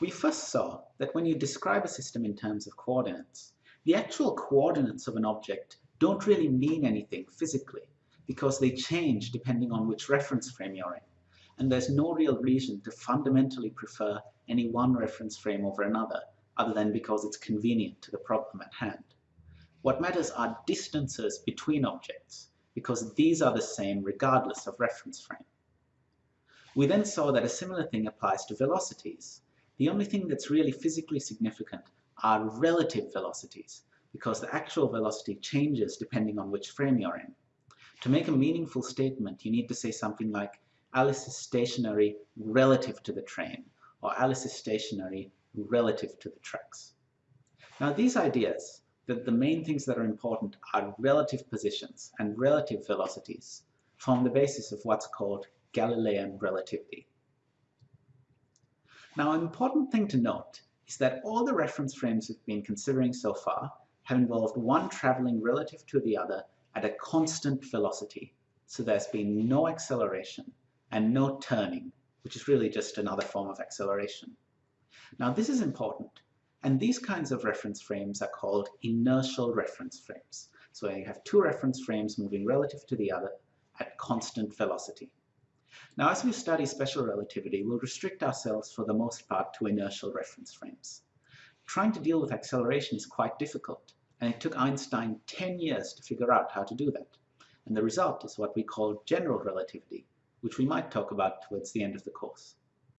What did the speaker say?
We first saw that when you describe a system in terms of coordinates, the actual coordinates of an object don't really mean anything physically because they change depending on which reference frame you're in. And there's no real reason to fundamentally prefer any one reference frame over another other than because it's convenient to the problem at hand. What matters are distances between objects because these are the same regardless of reference frame. We then saw that a similar thing applies to velocities. The only thing that's really physically significant are relative velocities because the actual velocity changes depending on which frame you're in. To make a meaningful statement, you need to say something like Alice is stationary relative to the train or Alice is stationary relative to the tracks. Now these ideas, that the main things that are important are relative positions and relative velocities, form the basis of what's called Galilean relativity. Now an important thing to note is that all the reference frames we've been considering so far have involved one traveling relative to the other at a constant velocity. So there's been no acceleration and no turning, which is really just another form of acceleration. Now this is important, and these kinds of reference frames are called inertial reference frames. So you have two reference frames moving relative to the other at constant velocity. Now as we study special relativity, we'll restrict ourselves for the most part to inertial reference frames. Trying to deal with acceleration is quite difficult, and it took Einstein 10 years to figure out how to do that. And the result is what we call general relativity, which we might talk about towards the end of the course.